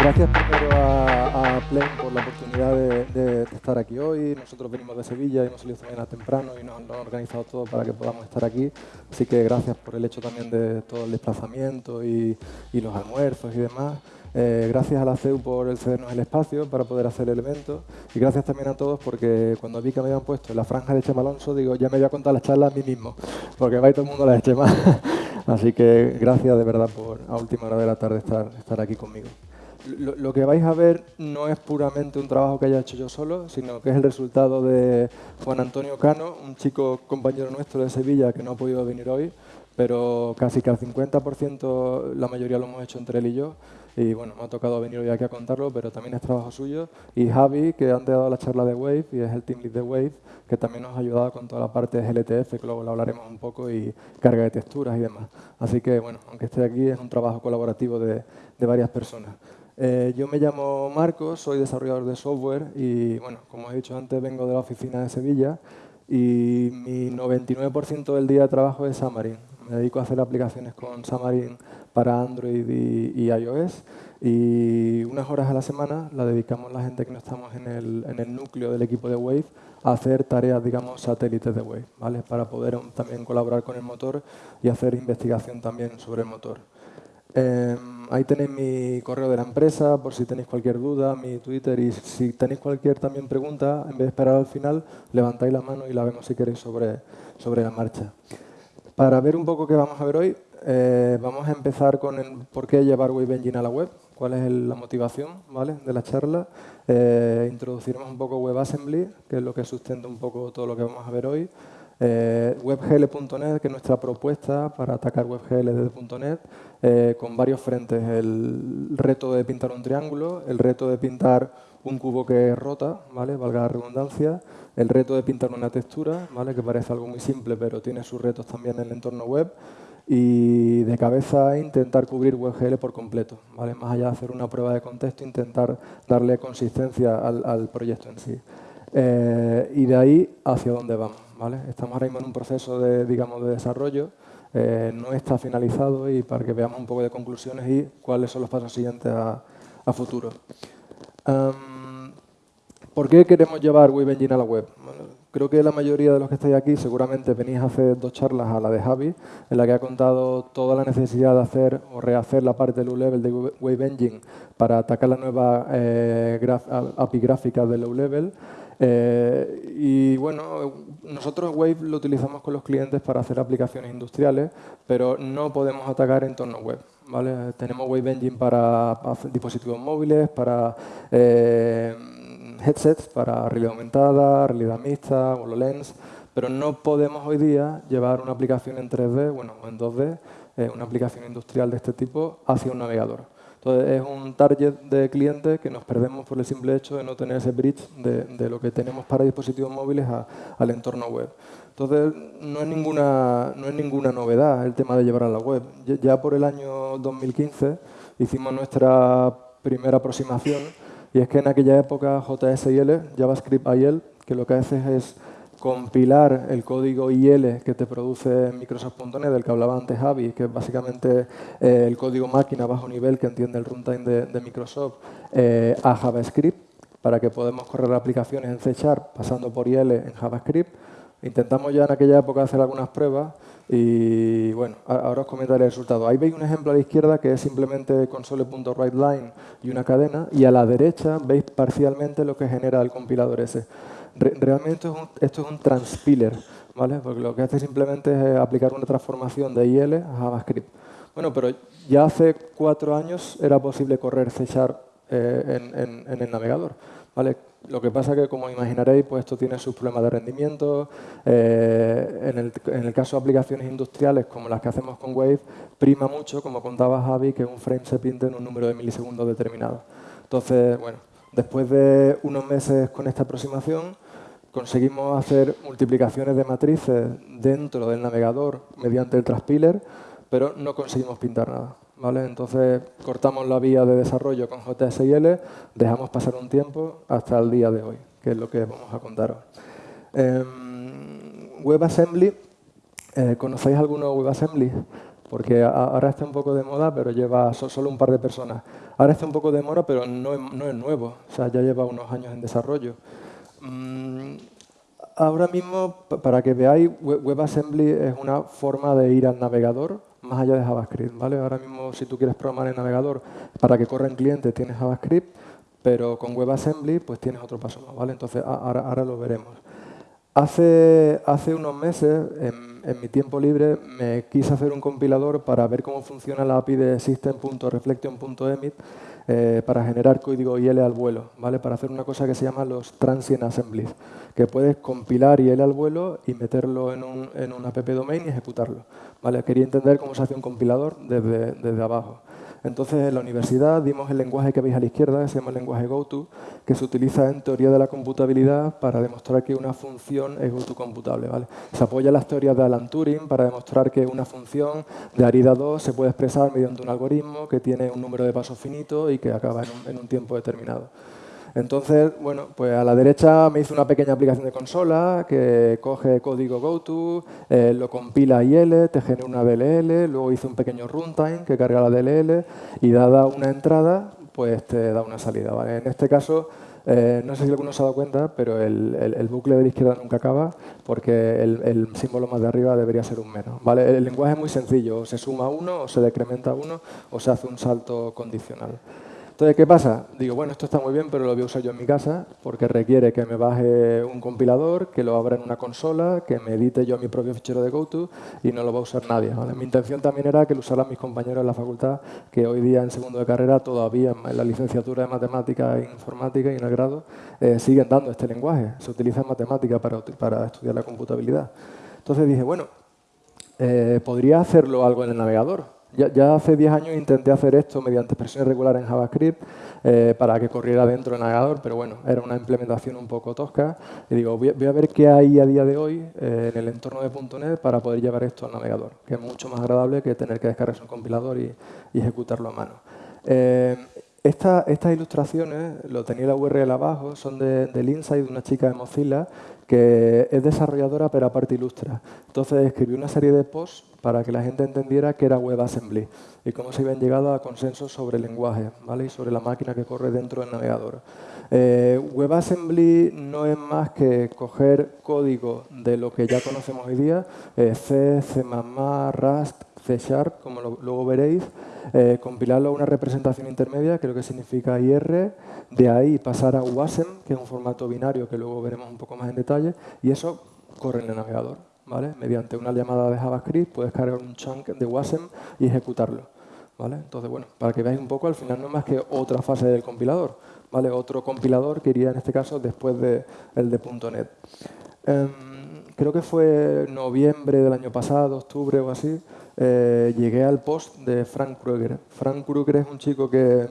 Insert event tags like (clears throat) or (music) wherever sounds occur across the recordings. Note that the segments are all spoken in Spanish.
Gracias primero a, a por la oportunidad de, estar aquí hoy. Nosotros venimos de Sevilla, hemos salido esta mañana temprano y nos han organizado todo para que podamos estar aquí. Así que gracias por el hecho también de todo el desplazamiento y, los almuerzos y demás. Eh, gracias a la CEU por cedernos el espacio para poder hacer el evento y gracias también a todos porque cuando vi que me habían puesto en la franja de Chema Alonso, digo, ya me voy a contar las charlas a mí mismo, porque va todo el mundo a la de Chema. (laughs) Así que gracias de verdad por a última hora de la tarde estar aquí conmigo lo, que vais a ver no es puramente un trabajo que haya hecho yo solo, sino que es el resultado de Juan Antonio Cano, un chico compañero nuestro de Sevilla que no ha podido venir hoy, pero casi que al 50% la mayoría lo hemos hecho entre él y yo. Y bueno, me ha tocado venir hoy aquí a contarlo, pero también es trabajo suyo. Y Javi, que antes ha dado la charla de Wave y es el team lead de Wave, que también nos ha ayudado con toda la parte de GLTF, que luego lo hablaremos un poco, y carga de texturas y demás. Así que bueno, aunque esté aquí, es un trabajo colaborativo de, de varias personas. Eh, yo me llamo Marcos, soy desarrollador de software y, bueno, como he dicho antes, vengo de la oficina de Sevilla y mi 99% del día de trabajo es Xamarin. Me dedico a hacer aplicaciones con Xamarin para Android y, iOS y unas horas a la semana la dedicamos la gente que no estamos en el, en el núcleo del equipo de Wave a hacer tareas, digamos, satélites de Wave, ¿vale? para poder también colaborar con el motor y hacer investigación también sobre el motor. Em, ahí tenéis mi correo de la empresa por si tenéis cualquier duda, mi Twitter y si tenéis cualquier también pregunta, en vez de esperar al final, levantáis la mano y la vemos si queréis sobre, sobre la marcha. Para ver un poco qué vamos a ver hoy, eh, vamos a empezar con el por qué llevar Wave Engine a la web, cuál es la motivación ¿vale? de la charla. Eh, introduciremos un poco WebAssembly, que es lo que sustenta un poco todo lo que vamos a ver hoy. Eh, WebGL.net, que es nuestra propuesta para atacar WebGL desde .NET, eh, con varios frentes. El reto de pintar un triángulo, el reto de pintar un cubo que rota, ¿vale? valga la redundancia, el reto de pintar una textura, ¿vale? que parece algo muy simple, pero tiene sus retos también en el entorno web, y de cabeza intentar cubrir WebGL por completo, ¿vale? más allá de hacer una prueba de contexto, intentar darle consistencia al, proyecto en sí. Eh, y de ahí hacia dónde vamos. Estamos ahora mismo en un proceso de, digamos, de desarrollo, eh, no está finalizado y para que veamos un poco de conclusiones y cuáles son los pasos siguientes a, futuro. ¿Por qué queremos llevar Web Engine a la web? Creo que la mayoría de los que estáis aquí seguramente venís a hacer dos charlas a la de Javi, en la que ha contado toda la necesidad de hacer o rehacer la parte del low-level de Wave Engine para atacar la nueva eh, API gráfica de low-level. Eh, y bueno, nosotros Wave lo utilizamos con los clientes para hacer aplicaciones industriales, pero no podemos atacar entornos web. ¿vale? Tenemos Wave Engine para, dispositivos móviles, para eh, headsets, para realidad aumentada, realidad mixta, HoloLens, pero no podemos hoy día llevar una aplicación en 3D, bueno, en 2D, eh, una aplicación industrial de este tipo, hacia un navegador. Entonces, es un target de clientes que nos perdemos por el simple hecho de no tener ese bridge de, lo que tenemos para dispositivos móviles al entorno web. Entonces, no es, ninguna, no es ninguna novedad el tema de llevar a la web. Ya por el año 2015 hicimos nuestra primera aproximación y es que en aquella época JSIL, JavaScript IL, que lo que hace es compilar el código IL que te produce Microsoft.NET, del que hablaba antes Javi, que es básicamente eh, el código máquina bajo nivel que entiende el runtime de, Microsoft, eh, a JavaScript, para que podamos correr aplicaciones en C Sharp pasando por IL en JavaScript. Intentamos ya en aquella época hacer algunas pruebas y bueno, ahora os comentaré el resultado. Ahí veis un ejemplo a la izquierda que es simplemente console.writeLine y una cadena y a la derecha veis parcialmente lo que genera el compilador ese realmente esto es un transpiler, ¿vale? Porque lo que hace simplemente es eh, aplicar una transformación de IL a JavaScript. Bueno, pero ya hace cuatro años era posible correr C eh, en, el navegador, Lo que pasa que, como imaginaréis, pues esto tiene sus problemas de rendimiento. Eh, en, el, en, el, caso de aplicaciones industriales, como las que hacemos con Wave, prima mucho, como contaba Javi, que un frame se pinte en un número de milisegundos determinado. Entonces, bueno, después de unos meses con esta aproximación, conseguimos hacer multiplicaciones de matrices dentro del navegador mediante el transpiler, pero no conseguimos pintar nada. ¿Vale? Entonces cortamos la vía de desarrollo con JSIL, dejamos pasar un tiempo hasta el día de hoy, que es lo que vamos a contaros. Eh, WebAssembly, eh, ¿conocéis alguno WebAssembly? porque ahora está un poco de moda, pero lleva solo un par de personas. Ahora está un poco de moda, pero no es nuevo, o sea, ya lleva unos años en desarrollo. Mm, ahora mismo, para que veáis, WebAssembly es una forma de ir al navegador más allá de JavaScript. ¿vale? Ahora mismo, si tú quieres programar en navegador para que corra en cliente, tienes JavaScript, pero con WebAssembly pues tienes otro paso más. ¿vale? Entonces, ahora, ahora lo veremos. Hace, unos meses, en, mi tiempo libre, me quise hacer un compilador para ver cómo funciona la API de system.reflection.emit eh, para generar código IL al vuelo, ¿vale? para hacer una cosa que se llama los transient assemblies, que puedes compilar IL al vuelo y meterlo en un, app domain y ejecutarlo. ¿vale? Quería entender cómo se hace un compilador desde abajo. Entonces, en la universidad dimos el lenguaje que veis a la izquierda, que se llama el lenguaje GoTo, que se utiliza en teoría de la computabilidad para demostrar que una función es GoTo computable. ¿vale? Se apoya en las teorías de Alan Turing para demostrar que una función de Arida 2 se puede expresar mediante un algoritmo que tiene un número de pasos finito y que acaba en un tiempo determinado. Entonces, bueno, pues a la derecha me hizo una pequeña aplicación de consola que coge código GoTo, eh, lo compila a IL, te genera una DLL, luego hice un pequeño runtime que carga la DLL y dada una entrada, pues te da una salida. En este caso, eh, no sé si alguno se ha dado cuenta, pero el, bucle de la izquierda nunca acaba porque el, símbolo más de arriba debería ser un menos. El lenguaje es muy sencillo, o se suma uno, o se decrementa uno, o se hace un salto condicional. Entonces, ¿qué pasa? Digo, bueno, esto está muy bien, pero lo voy a usar yo en mi casa porque requiere que me baje un compilador, que lo abra en una consola, que me edite yo mi propio fichero de GoTo y no lo va a usar nadie. Mi intención también era que lo usaran mis compañeros en la facultad, que hoy día en segundo de carrera todavía en la licenciatura de Matemática e Informática y en el grado eh, siguen dando este lenguaje. Se utiliza en matemática para, para estudiar la computabilidad. Entonces dije, bueno, eh, podría hacerlo algo en el navegador. Ya, hace 10 años intenté hacer esto mediante expresiones regulares en JavaScript eh, para que corriera dentro del navegador, pero bueno, era una implementación un poco tosca. Y digo, voy a, ver qué hay a día de hoy eh, en el entorno de .NET para poder llevar esto al navegador, que es mucho más agradable que tener que descargarse un compilador y, ejecutarlo a mano. Eh, estas ilustraciones, lo tenía la URL abajo, son de, del Insight de una chica de Mozilla que es desarrolladora pero aparte ilustra. Entonces escribió una serie de posts para que la gente entendiera qué era WebAssembly y cómo se habían llegado a consensos sobre el lenguaje ¿vale? y sobre la máquina que corre dentro del navegador. Eh, WebAssembly no es más que coger código de lo que ya conocemos hoy día, eh, C, C++, Rust, C Sharp, como luego veréis, eh, compilarlo a una representación intermedia, que es lo que significa IR, de ahí pasar a WASM, que es un formato binario que luego veremos un poco más en detalle, y eso corre en el navegador. Mediante una llamada de JavaScript puedes cargar un chunk de WASM y ejecutarlo. ¿vale? Entonces, bueno, para que veáis un poco, al final no es más que otra fase del compilador. ¿vale? Otro compilador que iría en este caso después del de, .NET. Em, creo que fue noviembre del año pasado, octubre o así, eh, llegué al post de Frank Krueger. Frank Krueger es un chico que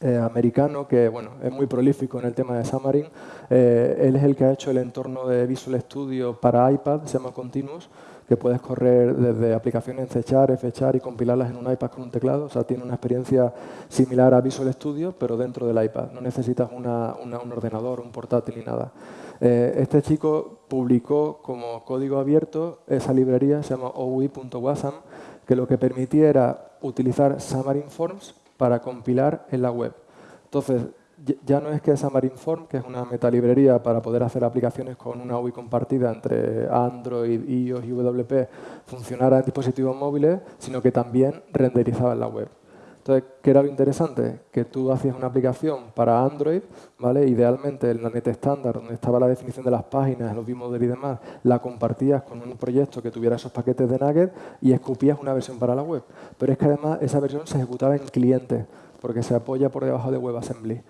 eh, americano que bueno, es muy prolífico en el tema de Xamarin. Eh, él es el que ha hecho el entorno de Visual Studio para iPad, se llama Continuous, que puedes correr desde aplicaciones en C Fechar y compilarlas en un iPad con un teclado. O sea, tiene una experiencia similar a Visual Studio, pero dentro del iPad. No necesitas un ordenador, un portátil ni nada. Eh, este chico publicó como código abierto esa librería, se llama OUI.wasm, que lo que permitía era utilizar Xamarin Forms para compilar en la web. Entonces, ya no es que Xamarin.Form, que es una metalibrería para poder hacer aplicaciones con una UI compartida entre Android, iOS y WP, funcionara en dispositivos móviles, sino que también renderizaba en la web. Entonces, ¿qué era lo interesante? Que tú hacías una aplicación para Android, ¿vale? idealmente en la net estándar, donde estaba la definición de las páginas, los bimodel y demás, la compartías con un proyecto que tuviera esos paquetes de Nugget y escupías una versión para la web. Pero es que además esa versión se ejecutaba en cliente, porque se apoya por debajo de WebAssembly.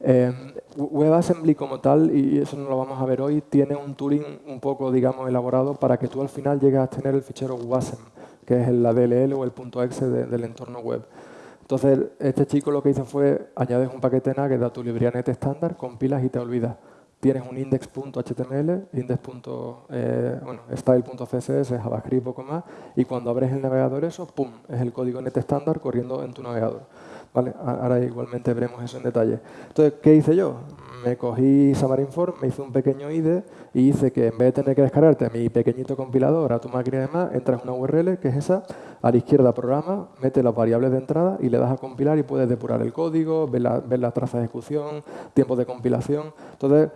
Eh, WebAssembly como tal, y eso no lo vamos a ver hoy, tiene un tooling un poco, digamos, elaborado para que tú al final llegues a tener el fichero WASM, que es la DLL o el .exe del entorno web. Entonces, este chico lo que hizo fue, añades un paquete NAGET a tu librería net estándar, compilas y te olvidas. Tienes un index.html, index. Eh, bueno, style.css, JavaScript, poco más, y cuando abres el navegador eso, ¡pum!, es el código net estándar corriendo en tu navegador. ¿Vale? Ahora igualmente veremos eso en detalle. Entonces, ¿qué hice yo? Me cogí Xamarin.Form, me hice un pequeño IDE y hice que en vez de tener que descargarte mi pequeñito compilador a tu máquina y demás, entras en una URL, que es esa, a la izquierda programa, mete las variables de entrada y le das a compilar y puedes depurar el código, ver la, ver la traza de ejecución, tiempo de compilación. Entonces,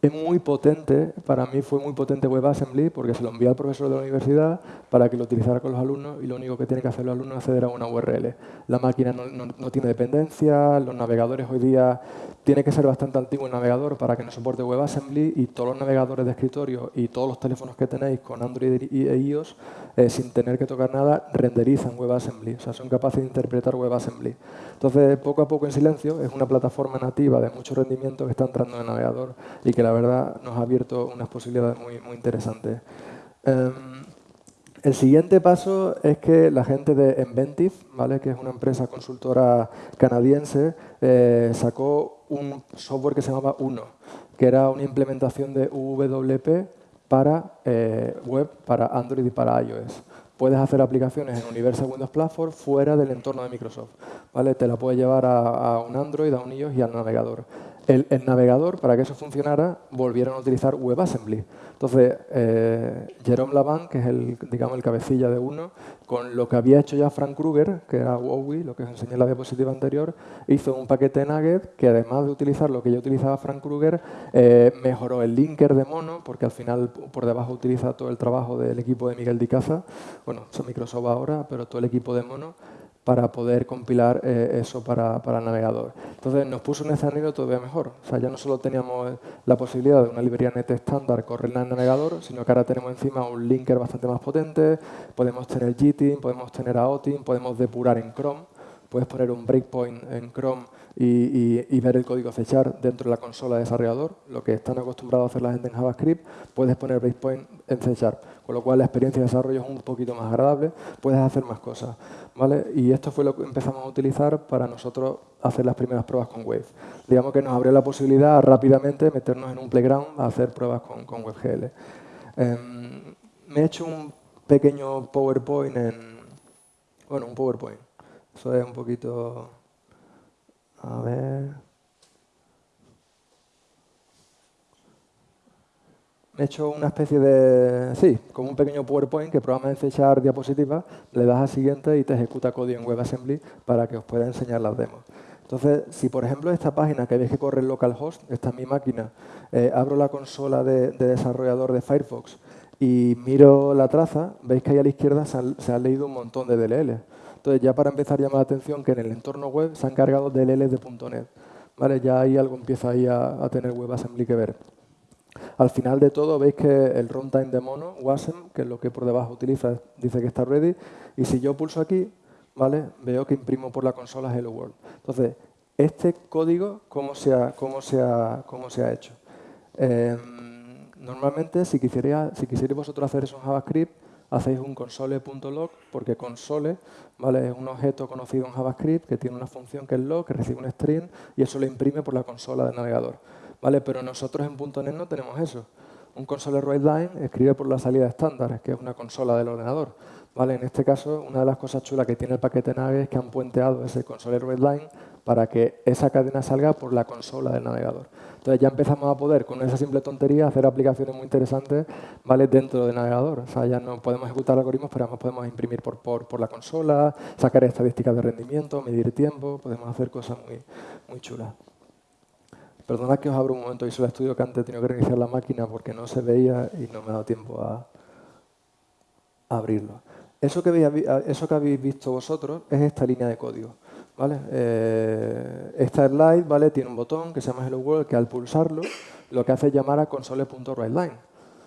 es muy potente, para mí fue muy potente WebAssembly porque se lo envía al profesor de la universidad para que lo utilizara con los alumnos y lo único que tiene que hacer los alumnos es acceder a una URL. La máquina no, tiene dependencia, los navegadores hoy día tiene que ser bastante antiguo el navegador para que no soporte WebAssembly y todos los navegadores de escritorio y todos los teléfonos que tenéis con Android e iOS eh, sin tener que tocar nada renderizan WebAssembly, o sea, son capaces de interpretar WebAssembly. Entonces, poco a poco en silencio, es una plataforma nativa de mucho rendimiento que está entrando en el navegador y que la verdad nos ha abierto unas posibilidades muy, muy interesantes. Em, el siguiente paso es que la gente de Inventive, ¿vale? que es una empresa consultora canadiense, eh, sacó un software que se llamaba Uno, que era una implementación de UWP para eh, web, para Android y para iOS puedes hacer aplicaciones en Universal Windows Platform fuera del entorno de Microsoft. ¿vale? Te la puedes llevar a, un Android, a un iOS y al navegador. El, navegador, para que eso funcionara, volvieron a utilizar WebAssembly. Entonces, eh, Jerome Lavant, que es el, digamos, el cabecilla de uno, con lo que había hecho ya Frank Kruger, que era WoWi, lo que os enseñé en la diapositiva anterior, hizo un paquete Nugget que además de utilizar lo que ya utilizaba Frank Kruger, eh, mejoró el linker de mono, porque al final por debajo utiliza todo el trabajo del equipo de Miguel Dicaza, bueno, son Microsoft ahora, pero todo el equipo de mono, para poder compilar eh, eso para, el navegador. Entonces nos puso un escenario todavía mejor. O sea, ya no solo teníamos la posibilidad de una librería net estándar correrla en el navegador, sino que ahora tenemos encima un linker bastante más potente, podemos tener GTIM, podemos tener AOTIM, podemos depurar en Chrome, puedes poner un breakpoint en Chrome y, ver el código fechar dentro de la consola de desarrollador, lo que están acostumbrados a hacer la gente en JavaScript, puedes poner breakpoint en fechar, con lo cual la experiencia de desarrollo es un poquito más agradable, puedes hacer más cosas. ¿vale? Y esto fue lo que empezamos a utilizar para nosotros hacer las primeras pruebas con Wave. Digamos que nos abrió la posibilidad rápidamente meternos en un playground a hacer pruebas con, con WebGL. Em, me he hecho un pequeño PowerPoint en... Bueno, un PowerPoint. Eso es un poquito... A ver. He hecho una especie de, sí, como un pequeño PowerPoint que probablemente echar diapositivas, le das a siguiente y te ejecuta código en WebAssembly para que os pueda enseñar las demos. Entonces, si por ejemplo esta página que veis que corre en localhost, esta es mi máquina, eh, abro la consola de, desarrollador de Firefox y miro la traza, veis que ahí a la izquierda se han, leído un montón de DLL. Entonces, ya para empezar, llama la atención que en el entorno web se han cargado DLLs de .NET. ¿Vale? Ya ahí algo empieza ahí a, tener WebAssembly que ver. Al final de todo veis que el runtime de mono, WASM, que es lo que por debajo utiliza, dice que está ready. Y si yo pulso aquí, ¿vale? veo que imprimo por la consola Hello World. Entonces, este código, ¿cómo se ha, cómo se ha, cómo se ha hecho? Em, normalmente, si quisierais si vosotros hacer eso en JavaScript, hacéis un console.log, porque console ¿vale? es un objeto conocido en JavaScript que tiene una función que es log, que recibe un string, y eso lo imprime por la consola del navegador. ¿Vale? Pero nosotros en .NET no tenemos eso. Un console line escribe por la salida estándar, que es una consola del ordenador. ¿vale? En este caso, una de las cosas chulas que tiene el paquete Nave es que han puenteado ese console line para que esa cadena salga por la consola del navegador. Entonces ya empezamos a poder, con esa simple tontería, hacer aplicaciones muy interesantes ¿vale? dentro del navegador. O sea, ya no podemos ejecutar algoritmos, pero podemos imprimir por, por, la consola, sacar estadísticas de rendimiento, medir tiempo, podemos hacer cosas muy, muy chulas. Perdona que os abro un momento y solo estudio que antes he tenido que reiniciar la máquina porque no se veía y no me ha dado tiempo a, abrirlo. Eso que, eso que habéis visto vosotros es esta línea de código. ¿vale? Eh, esta slide ¿vale? tiene un botón que se llama Hello World que al pulsarlo lo que hace es llamar a console.writeLine.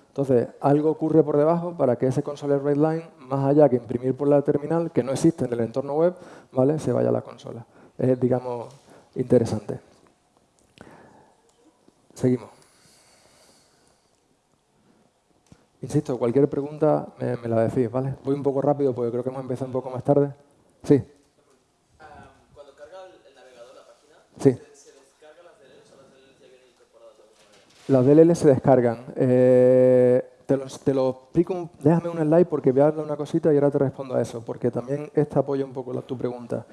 Entonces, algo ocurre por debajo para que ese console line, más allá que imprimir por la terminal, que no existe en el entorno web, ¿vale? se vaya a la consola. Es, digamos, interesante. Seguimos. Insisto, cualquier pregunta me, me la decís, ¿vale? Voy un poco rápido porque creo que hemos empezado un poco más tarde. Sí. Sí. ¿Se descargan las DLLs o las DLLs ya vienen incorporadas de alguna manera? Las DLLs se descargan. Eh, te, lo, te, lo, explico, déjame un slide porque voy a darle una cosita y ahora te respondo a eso, porque también esta apoya un poco la, tu pregunta.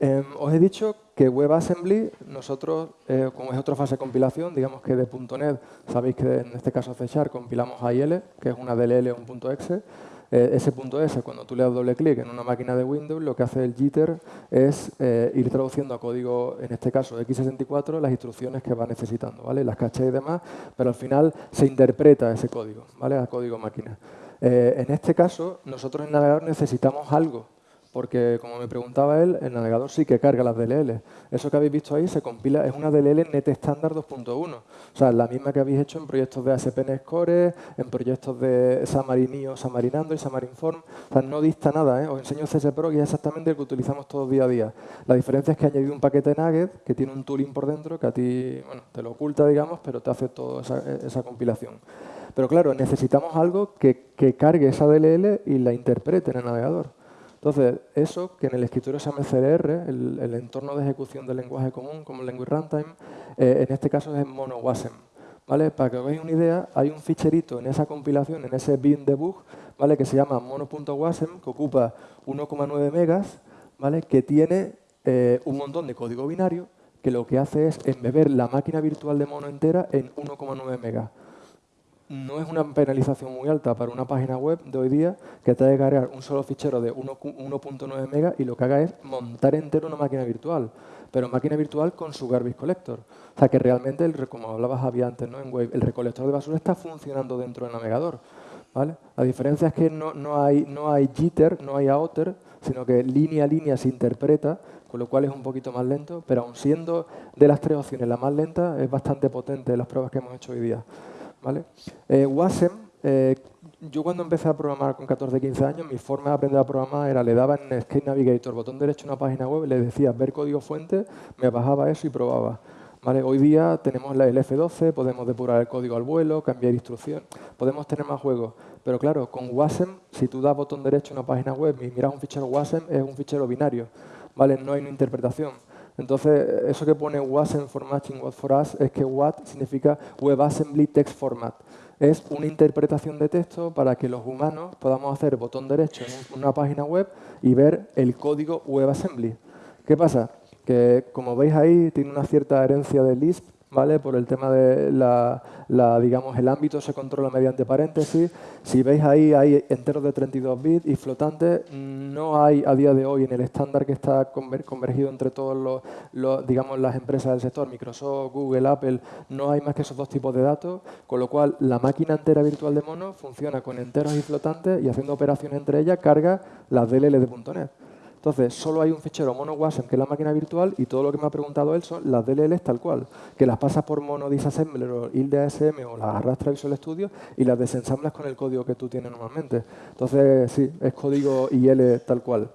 Em, os he dicho que WebAssembly, nosotros, eh, como es otra fase de compilación, digamos que de .NET, sabéis que en este caso C compilamos AIL, que es una DLL o un .exe, eh, ese S, cuando tú le das doble clic en una máquina de Windows, lo que hace el jitter es eh, ir traduciendo a código, en este caso x64, las instrucciones que va necesitando, ¿vale? las caché y demás, pero al final se interpreta ese código, ¿vale? a código máquina. En este caso, nosotros en navegador necesitamos algo porque como me preguntaba él, el navegador sí que carga las DLL. Eso que habéis visto ahí se compila, es una DLL Net Standard 2.1. O sea, la misma que habéis hecho en proyectos de ASP.NET Core, en proyectos de Xamarin.io, Xamarin y Xamarin.Form. O sea, no dista nada, ¿eh? Os enseño CSPro y es exactamente el que utilizamos todos día a día. La diferencia es que he añadido un paquete Nugget que tiene un tooling por dentro que a ti, bueno, te lo oculta, digamos, pero te hace toda esa, compilación. Pero claro, necesitamos algo que, que cargue esa DLL y la interprete en el navegador. Entonces, eso que en el escritorio se llama CLR, el, entorno de ejecución del lenguaje común, como el Language Runtime, eh, en este caso es MonoWasm. ¿vale? Para que os veáis una idea, hay un ficherito en esa compilación, en ese bin debug, ¿vale? que se llama mono.wasm, que ocupa 1,9 megas, ¿vale? que tiene eh, un montón de código binario, que lo que hace es embeber la máquina virtual de mono entera en 1,9 megas no es una penalización muy alta para una página web de hoy día que te haga cargar un solo fichero de 1.9 megas y lo que haga es montar entero una máquina virtual, pero máquina virtual con su garbage collector. O sea que realmente, el, como hablabas Javier antes ¿no? en web, el recolector de basura está funcionando dentro del navegador. ¿vale? La diferencia es que no, hay, no hay jitter, no hay outer, sino que línea a línea se interpreta, con lo cual es un poquito más lento, pero aun siendo de las tres opciones la más lenta, es bastante potente en las pruebas que hemos hecho hoy día. ¿Vale? Eh, Wasm, eh, yo cuando empecé a programar con 14, 15 años, mi forma de aprender a programar era, le daba en Skate Navigator, botón derecho a una página web, le decía ver código fuente, me bajaba eso y probaba. Hoy día tenemos el F12, podemos depurar el código al vuelo, cambiar instrucción, podemos tener más juegos. Pero claro, con WASM, si tú das botón derecho a una página web y miras un fichero WASM, es un fichero binario. ¿vale? No hay una interpretación. Entonces, eso que pone WASM for matching what for us es que WAT significa WebAssembly Text Format. Es una interpretación de texto para que los humanos podamos hacer botón derecho en una página web y ver el código WebAssembly. ¿Qué pasa? Que, como veis ahí, tiene una cierta herencia de Lisp, Por el tema de ámbito se controla mediante paréntesis. Si veis ahí, hay enteros de 32 bits y flotantes. No hay a día de hoy en el estándar que está convergido entre todos las empresas del sector, Microsoft, Google, Apple, no hay más que esos dos tipos de datos, con lo cual la máquina entera virtual de mono funciona con enteros y flotantes y haciendo operaciones entre ellas carga las DLL de .NET. Entonces, solo hay un fichero mono-wasm, que es la máquina virtual, y todo lo que me ha preguntado él son las DLLs tal cual, que las pasas por mono disassembler o ILDE-ASM o las arrastra Visual Studio y las desensamblas con el código que tú tienes normalmente. Entonces, sí, es código IL tal cual.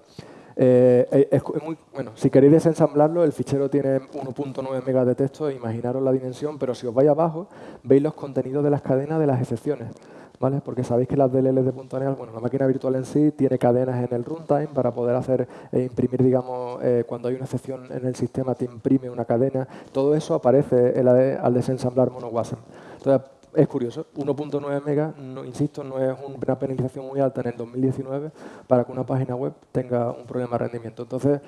Eh, eh, es, muy, bueno, si queréis desensamblarlo, el fichero tiene 1.9 megas de texto, imaginaros la dimensión, pero si os vais abajo, veis los contenidos de las cadenas de las excepciones. Porque sabéis que las DLLs de .NET, bueno, la máquina virtual en sí tiene cadenas en el runtime para poder hacer, e imprimir, digamos, eh, cuando hay una excepción en el sistema te imprime una cadena. Todo eso aparece al desensamblar MonoWasm. Entonces, es curioso, 1.9 megas, no, insisto, no es una penalización muy alta en el 2019 para que una página web tenga un problema de rendimiento. Entonces,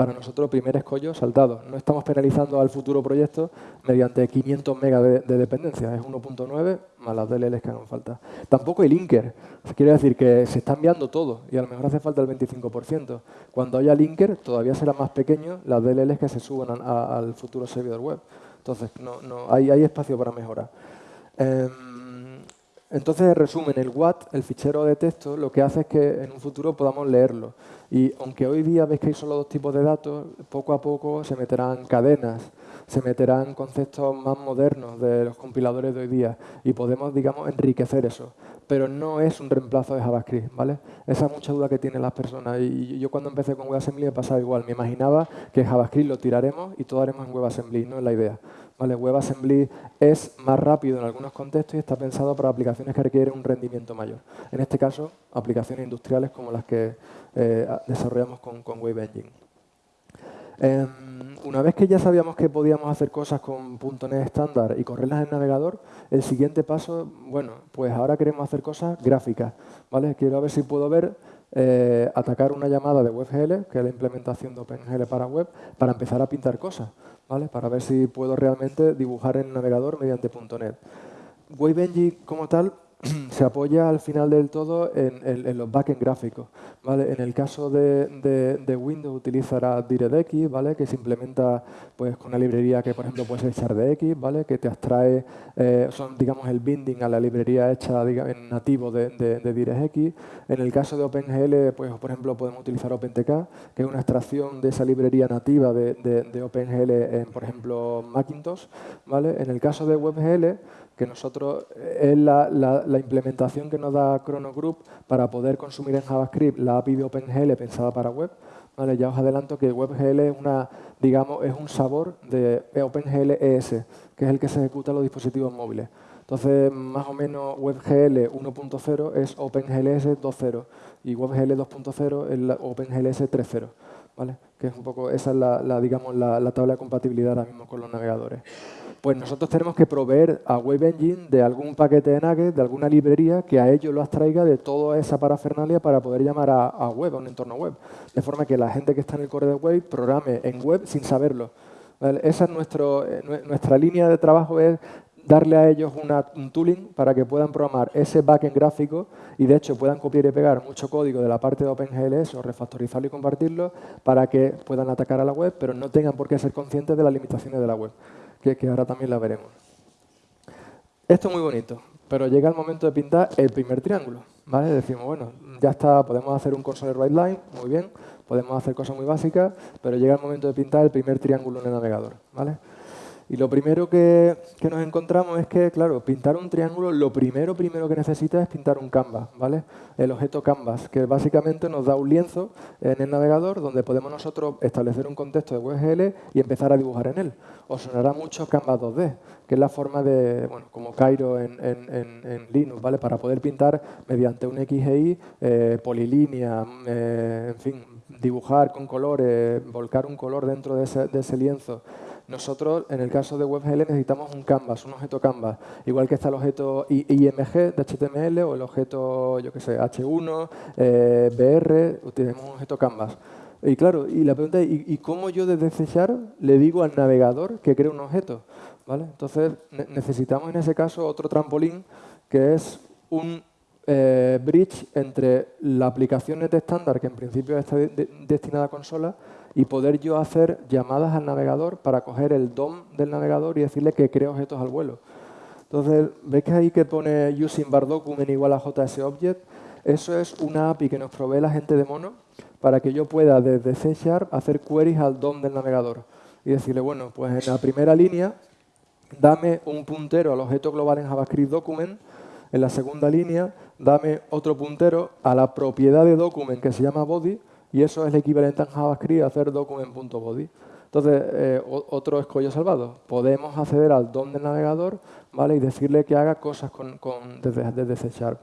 para nosotros primer escollo saltado. No estamos penalizando al futuro proyecto mediante 500 megas de, dependencia, es 1.9 más las DLLs que hagan falta. Tampoco hay linker, quiere decir que se está enviando todo y a lo mejor hace falta el 25%. Cuando haya linker todavía será más pequeño las DLLs que se suban al futuro servidor web. Entonces, no, no, hay, hay espacio para mejorar. Em, entonces, en resumen, el WAT, el fichero de texto, lo que hace es que en un futuro podamos leerlo. Y aunque hoy día veis que hay solo dos tipos de datos, poco a poco se meterán cadenas, se meterán conceptos más modernos de los compiladores de hoy día y podemos, digamos, enriquecer eso. Pero no es un reemplazo de JavaScript, ¿vale? Esa es mucha duda que tienen las personas. Y yo cuando empecé con WebAssembly me pasaba igual. Me imaginaba que JavaScript lo tiraremos y todo haremos en WebAssembly. No es la idea. ¿Vale? WebAssembly es más rápido en algunos contextos y está pensado para aplicaciones que requieren un rendimiento mayor. En este caso, aplicaciones industriales como las que eh, desarrollamos con, con Wave Engine. Em, una vez que ya sabíamos que podíamos hacer cosas con .NET estándar y correrlas en navegador, el siguiente paso, bueno, pues ahora queremos hacer cosas gráficas. ¿vale? Quiero ver si puedo ver eh, atacar una llamada de WebGL, que es la implementación de OpenGL para web, para empezar a pintar cosas, ¿vale? para ver si puedo realmente dibujar en el navegador mediante .NET. WebEngine como tal (clears throat) se apoya al final del todo en, los backend gráficos. ¿vale? En el caso de, Windows utilizará DirectX, ¿vale? que se implementa pues, con una librería que, por ejemplo, puede ser X, ¿vale? que te abstrae, eh, son, digamos, el binding a la librería hecha en nativo de, de, DirectX. En el caso de OpenGL, pues, por ejemplo, podemos utilizar OpenTK, que es una extracción de esa librería nativa de, OpenGL en, por ejemplo, Macintosh. ¿vale? En el caso de WebGL, que nosotros es la, implementación que nos da Chrono Group para poder consumir en JavaScript la API de OpenGL pensada para web. ¿Vale? Ya os adelanto que WebGL es, una, digamos, es un sabor de OpenGL ES, que es el que se ejecuta en los dispositivos móviles. Entonces, más o menos WebGL 1.0 es OpenGLS 2.0 y WebGL 2.0 es OpenGLS 3.0. Que es un poco, esa es la, digamos, la tabla de compatibilidad ahora mismo con los navegadores pues nosotros tenemos que proveer a Web Engine de algún paquete de nuggets, de alguna librería que a ellos lo abstraiga de toda esa parafernalia para poder llamar a, web, a un entorno web. De forma que la gente que está en el core de web programe en web sin saberlo. Esa es nuestro, eh, nuestra línea de trabajo, es darle a ellos un tooling para que puedan programar ese backend gráfico y de hecho puedan copiar y pegar mucho código de la parte de OpenGLS o refactorizarlo y compartirlo para que puedan atacar a la web, pero no tengan por qué ser conscientes de las limitaciones de la web que, ahora también la veremos. Esto es muy bonito, pero llega el momento de pintar el primer triángulo. ¿vale? Decimos, bueno, ya está, podemos hacer un console right line, muy bien, podemos hacer cosas muy básicas, pero llega el momento de pintar el primer triángulo en el navegador. ¿vale? Y lo primero que, nos encontramos es que, claro, pintar un triángulo, lo primero, primero que necesita es pintar un canvas, ¿vale? El objeto canvas, que básicamente nos da un lienzo en el navegador donde podemos nosotros establecer un contexto de WebGL y empezar a dibujar en él. Os sonará mucho Canvas 2D, que es la forma de, bueno, como Cairo en, Linux, ¿vale? Para poder pintar mediante un XGI, eh, polilínea, eh, en fin, dibujar con colores, volcar un color dentro de ese, lienzo. Nosotros, en el caso de WebGL, necesitamos un canvas, un objeto canvas. Igual que está el objeto IMG de HTML o el objeto, yo qué sé, H1, eh, BR, utilizamos un objeto canvas. Y claro, y la pregunta es, ¿y, cómo yo desde C le digo al navegador que cree un objeto? ¿Vale? Entonces, necesitamos en ese caso otro trampolín, que es un eh, bridge entre la aplicación net estándar, que en principio está destinada a consola, y poder yo hacer llamadas al navegador para coger el DOM del navegador y decirle que cree objetos al vuelo. Entonces, ¿veis que ahí que pone using bar document igual a JSObject? Eso es una API que nos provee la gente de Mono para que yo pueda desde C Sharp hacer queries al DOM del navegador y decirle, bueno, pues en la primera línea dame un puntero al objeto global en JavaScript document, en la segunda línea dame otro puntero a la propiedad de document que se llama body y eso es el equivalente en JavaScript a hacer document.body. Entonces, eh, otro escollo salvado. Podemos acceder al DOM del navegador ¿vale? y decirle que haga cosas con, desde, desde C Sharp.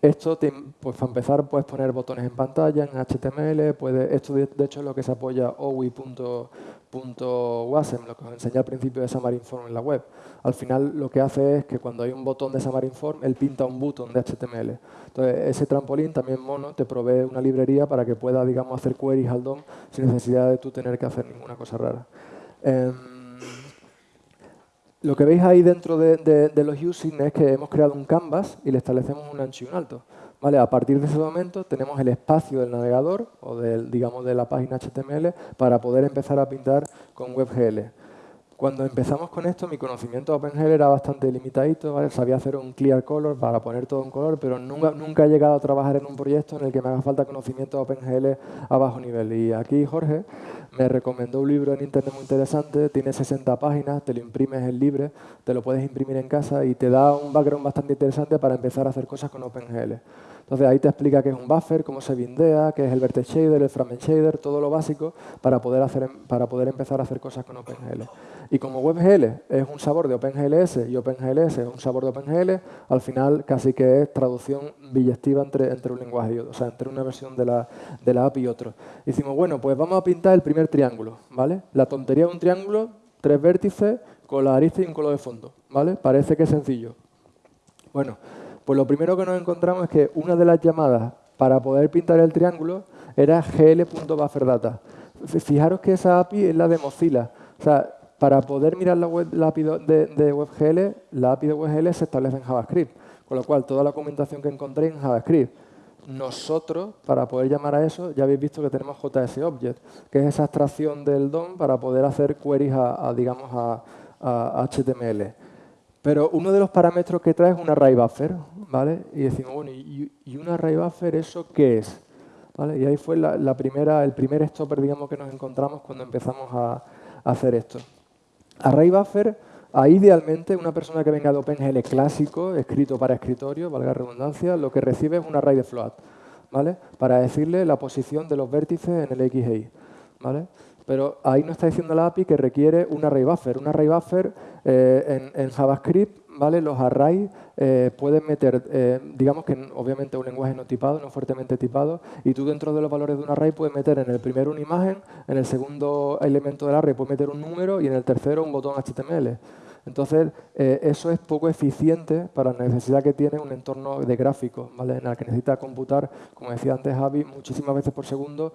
Esto, pues para empezar, puedes poner botones en pantalla, en HTML, puede, esto de, hecho es lo que se apoya OWI.wasm, lo que os enseñé al principio de Xamarin.Form en la web. Al final lo que hace es que cuando hay un botón de Xamarin.Form, él pinta un botón de HTML. Entonces, ese trampolín también mono te provee una librería para que pueda, digamos, hacer queries al DOM sin necesidad de tú tener que hacer ninguna cosa rara. Em, lo que veis ahí dentro de, los using es que hemos creado un canvas y le establecemos un ancho y un alto. ¿Vale? A partir de ese momento tenemos el espacio del navegador o del, digamos, de la página HTML para poder empezar a pintar con WebGL. Cuando empezamos con esto, mi conocimiento de OpenGL era bastante limitadito, sabía hacer un clear color para poner todo en color, pero nunca, nunca he llegado a trabajar en un proyecto en el que me haga falta conocimiento de OpenGL a bajo nivel. Y aquí Jorge me recomendó un libro en internet muy interesante, tiene 60 páginas, te lo imprimes en libre, te lo puedes imprimir en casa y te da un background bastante interesante para empezar a hacer cosas con OpenGL. Entonces ahí te explica qué es un buffer, cómo se bindea, qué es el vertex shader, el fragment shader, todo lo básico para poder, hacer, para poder empezar a hacer cosas con OpenGL. Y como WebGL es un sabor de OpenGLS y OpenGLS es un sabor de OpenGL, al final casi que es traducción billectiva entre, entre un lenguaje y otro, o sea, entre una versión de la, de la API y otro. Y decimos, bueno, pues vamos a pintar el primer triángulo, ¿vale? La tontería de un triángulo, tres vértices con la arista y un color de fondo, ¿vale? Parece que es sencillo. Bueno, pues lo primero que nos encontramos es que una de las llamadas para poder pintar el triángulo era gl.bufferdata. Fijaros que esa API es la de Mozilla. O sea, para poder mirar la, API de, WebGL, la API de WebGL se establece en JavaScript. Con lo cual, toda la documentación que encontré en JavaScript. Nosotros, para poder llamar a eso, ya habéis visto que tenemos JSObject, que es esa abstracción del DOM para poder hacer queries a, digamos, a, HTML. Pero uno de los parámetros que trae es un array buffer, ¿vale? Y decimos, bueno, ¿y, un array buffer eso qué es? Y ahí fue la, primera, el primer stopper, digamos, que nos encontramos cuando empezamos a hacer esto. Array buffer, ahí idealmente una persona que venga de OpenGL clásico, escrito para escritorio, valga redundancia, lo que recibe es un array de float, ¿vale? Para decirle la posición de los vértices en el XY, ¿vale? Pero ahí nos está diciendo la API que requiere un array buffer. Un array buffer eh, en, JavaScript, ¿vale? los arrays eh, pueden meter, eh, digamos que obviamente un lenguaje no tipado, no fuertemente tipado, y tú dentro de los valores de un array puedes meter en el primero una imagen, en el segundo elemento del array puedes meter un número y en el tercero un botón HTML. Entonces, eh, eso es poco eficiente para la necesidad que tiene un entorno de gráficos, ¿vale? en el que necesita computar, como decía antes Javi, muchísimas veces por segundo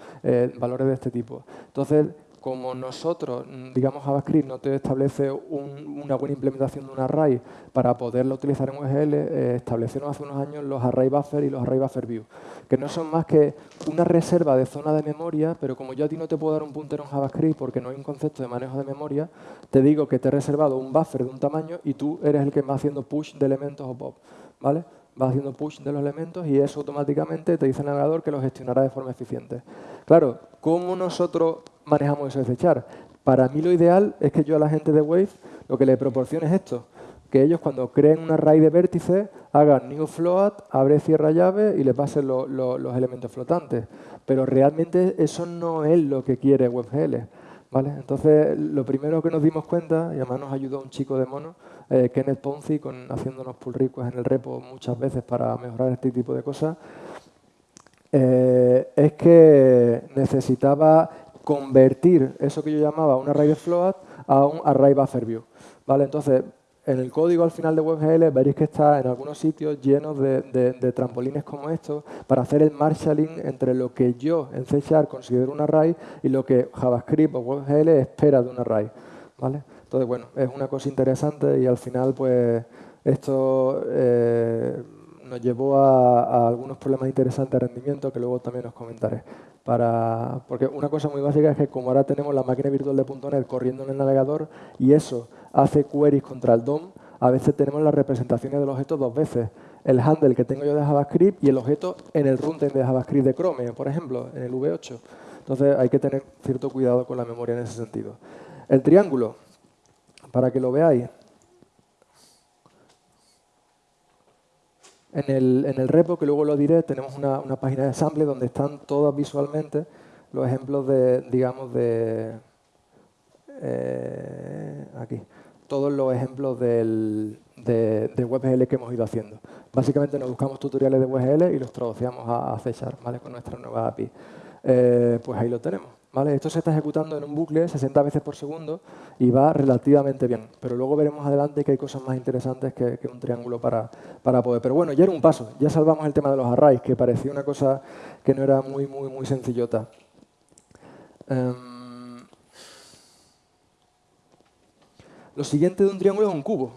valores de este tipo. Entonces, como nosotros, digamos JavaScript, no te establece una buena implementación de un array para poderlo utilizar en UGL, eh, establecieron hace unos años los array buffer y los array buffer view, que no son más que una reserva de zona de memoria, pero como yo a ti no te puedo dar un puntero en JavaScript porque no hay un concepto de manejo de memoria, te digo que te he reservado un buffer de un tamaño y tú eres el que va haciendo push de elementos o pop. ¿vale? Va haciendo push de los elementos y eso automáticamente te dice el navegador que lo gestionará de forma eficiente. Claro, ¿cómo nosotros manejamos eso de fechar? Para mí lo ideal es que yo a la gente de Wave lo que le proporcione es esto, que ellos cuando creen una array de vértices hagan new float, abre, cierra llave y le pasen los elementos flotantes. Pero realmente eso no es lo que quiere WebGL. ¿vale? Entonces, lo primero que nos dimos cuenta, y además nos ayudó un chico de mono, eh, Kenneth Ponzi, con, haciéndonos pull requests en el repo muchas veces para mejorar este tipo de cosas, eh, es que necesitaba convertir eso que yo llamaba un array de float a un array buffer view. ¿Vale? Entonces, en el código al final de WebGL veréis que está en algunos sitios llenos de, trampolines como estos para hacer el marshalling entre lo que yo en C considero un array y lo que JavaScript o WebGL espera de un array. ¿vale? Entonces, bueno, es una cosa interesante y al final pues esto eh, nos llevó a, algunos problemas interesantes de rendimiento que luego también os comentaré. Porque una cosa muy básica es que como ahora tenemos la máquina virtual de .NET corriendo en el navegador y eso hace queries contra el DOM, a veces tenemos las representaciones del objeto dos veces. El handle que tengo yo de JavaScript y el objeto en el runtime de JavaScript de Chrome, por ejemplo, en el V8. Entonces hay que tener cierto cuidado con la memoria en ese sentido. El triángulo, para que lo veáis. En el, repo, que luego lo diré, tenemos una, página de sample donde están todos visualmente los ejemplos de, digamos, de... Eh, aquí todos los ejemplos del, de, WebGL que hemos ido haciendo. Básicamente nos buscamos tutoriales de WebGL y los traducíamos a, C ¿vale? con nuestra nueva API. Eh, pues ahí lo tenemos. Esto se está ejecutando en un bucle 60 veces por segundo y va relativamente bien. Pero luego veremos adelante que hay cosas más interesantes que, un triángulo para, para, poder. Pero bueno, ya era un paso. Ya salvamos el tema de los arrays, que parecía una cosa que no era muy, muy, muy sencillota. Em, Lo siguiente de un triángulo es un cubo.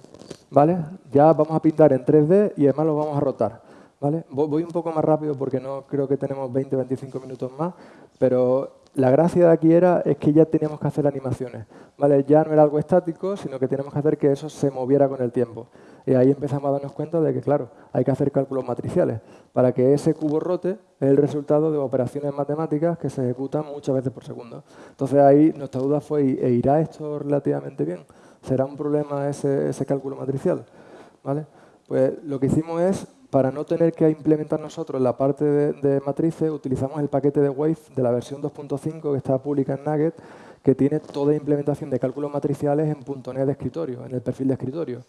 ¿vale? Ya vamos a pintar en 3D y además lo vamos a rotar. ¿vale? Voy un poco más rápido porque no creo que tenemos 20 o 25 minutos más, pero la gracia de aquí era es que ya teníamos que hacer animaciones. ¿vale? Ya no era algo estático, sino que teníamos que hacer que eso se moviera con el tiempo. Y ahí empezamos a darnos cuenta de que, claro, hay que hacer cálculos matriciales. Para que ese cubo rote es el resultado de operaciones matemáticas que se ejecutan muchas veces por segundo. Entonces ahí nuestra duda fue, ¿e ¿irá esto relativamente bien? ¿Será un problema ese, cálculo matricial? ¿Vale? Pues lo que hicimos es, para no tener que implementar nosotros la parte de, matrices, utilizamos el paquete de Wave de la versión 2.5 que está pública en Nugget, que tiene toda implementación de cálculos matriciales en .NET de escritorio, en el perfil de escritorio.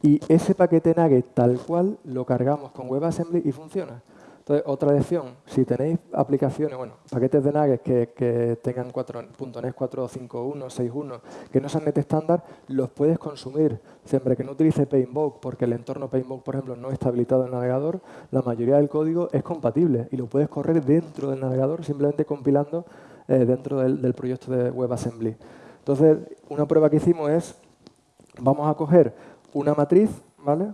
Y ese paquete Nugget tal cual lo cargamos con WebAssembly y funciona. Entonces, otra lección, si tenéis aplicaciones, bueno, paquetes de nuggets que, tengan 4, .NET 4.5.1, 6.1, que no sean net estándar, los puedes consumir siempre que no utilice Painvoke, porque el entorno Painvoke, por ejemplo, no está habilitado en el navegador, la mayoría del código es compatible y lo puedes correr dentro del navegador simplemente compilando eh, dentro del, del proyecto de WebAssembly. Entonces, una prueba que hicimos es, vamos a coger una matriz, ¿vale?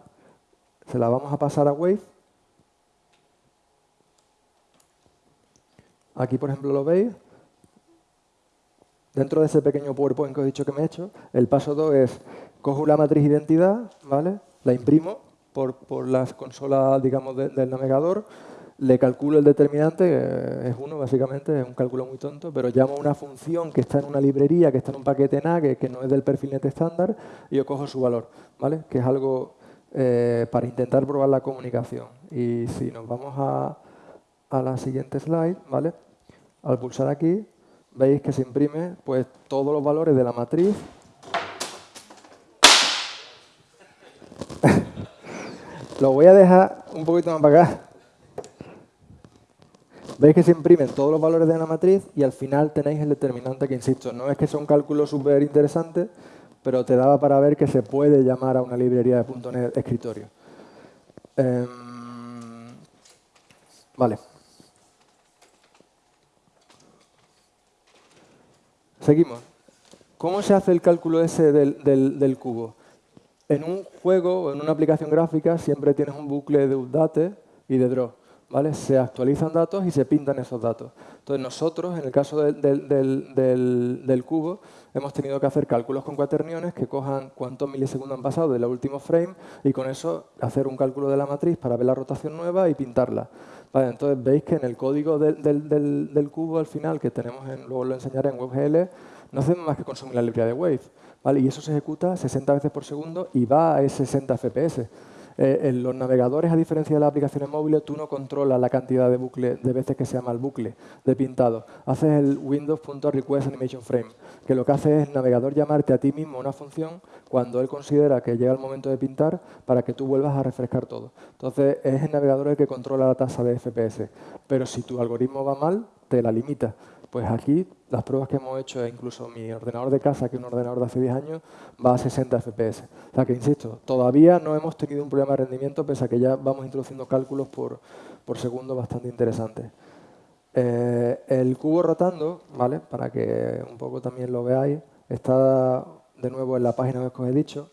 Se la vamos a pasar a Wave Aquí, por ejemplo, lo veis. Dentro de ese pequeño PowerPoint que os he dicho que me he hecho, el paso 2 es, cojo la matriz identidad, ¿vale? la imprimo por, por las consolas digamos, del navegador, le calculo el determinante, que es uno básicamente, es un cálculo muy tonto, pero llamo a una función que está en una librería, que está en un paquete NAG, que no es del perfil net estándar, y yo cojo su valor, ¿vale? que es algo eh, para intentar probar la comunicación. Y si nos vamos a, a la siguiente slide, ¿vale? Al pulsar aquí, veis que se imprime pues, todos los valores de la matriz. (laughs) Lo voy a dejar un poquito más para acá. Veis que se imprimen todos los valores de la matriz y al final tenéis el determinante que, insisto, no es que sea un cálculo súper interesante, pero te daba para ver que se puede llamar a una librería de .NET escritorio. Em, vale. Seguimos. ¿Cómo se hace el cálculo ese del, cubo? En un juego o en una aplicación gráfica siempre tienes un bucle de update y de draw. ¿vale? Se actualizan datos y se pintan esos datos. Entonces nosotros, en el caso del, cubo, hemos tenido que hacer cálculos con cuaterniones que cojan cuántos milisegundos han pasado del último frame y con eso hacer un cálculo de la matriz para ver la rotación nueva y pintarla entonces veis que en el código del, cubo al final, que tenemos, luego lo enseñaré en WebGL, no hacemos más que consumir la librería de Wave. ¿vale? Y eso se ejecuta 60 veces por segundo y va a 60 FPS. Eh, en los navegadores, a diferencia de las aplicaciones móviles, tú no controlas la cantidad de, bucle, de veces que se llama el bucle de pintado. Haces el windows.requestAnimationFrame, que lo que hace es el navegador llamarte a ti mismo una función cuando él considera que llega el momento de pintar para que tú vuelvas a refrescar todo. Entonces, es el navegador el que controla la tasa de FPS. Pero si tu algoritmo va mal, te la limita. Pues aquí las pruebas que hemos hecho, incluso mi ordenador de casa, que es un ordenador de hace 10 años, va a 60 FPS. O sea que, insisto, todavía no hemos tenido un problema de rendimiento, pese a que ya vamos introduciendo cálculos por, segundo bastante interesantes. Eh, el cubo rotando, ¿vale? para que un poco también lo veáis, está de nuevo en la página que os he dicho.